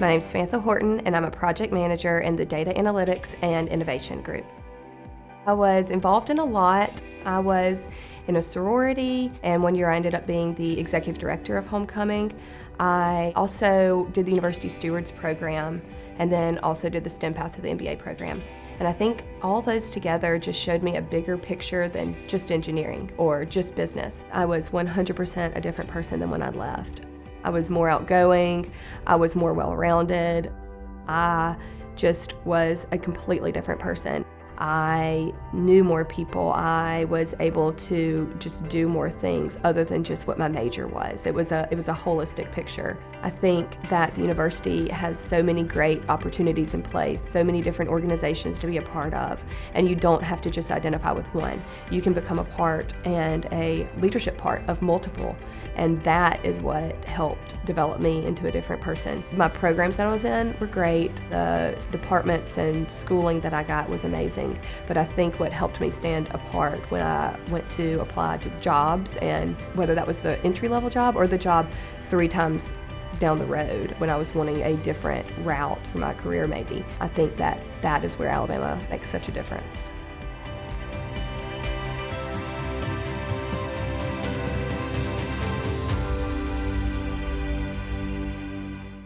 My name is Samantha Horton, and I'm a project manager in the Data Analytics and Innovation Group. I was involved in a lot. I was in a sorority, and one year I ended up being the executive director of Homecoming. I also did the University Stewards program, and then also did the STEM Path to the MBA program. And I think all those together just showed me a bigger picture than just engineering or just business. I was 100% a different person than when I left. I was more outgoing, I was more well-rounded. I just was a completely different person. I knew more people. I was able to just do more things other than just what my major was. It was a it was a holistic picture. I think that the university has so many great opportunities in place, so many different organizations to be a part of, and you don't have to just identify with one. You can become a part and a leadership part of multiple, and that is what helped develop me into a different person. My programs that I was in were great. The departments and schooling that I got was amazing. But I think what helped me stand apart when I went to apply to jobs and whether that was the entry level job or the job three times down the road when I was wanting a different route for my career maybe. I think that that is where Alabama makes such a difference.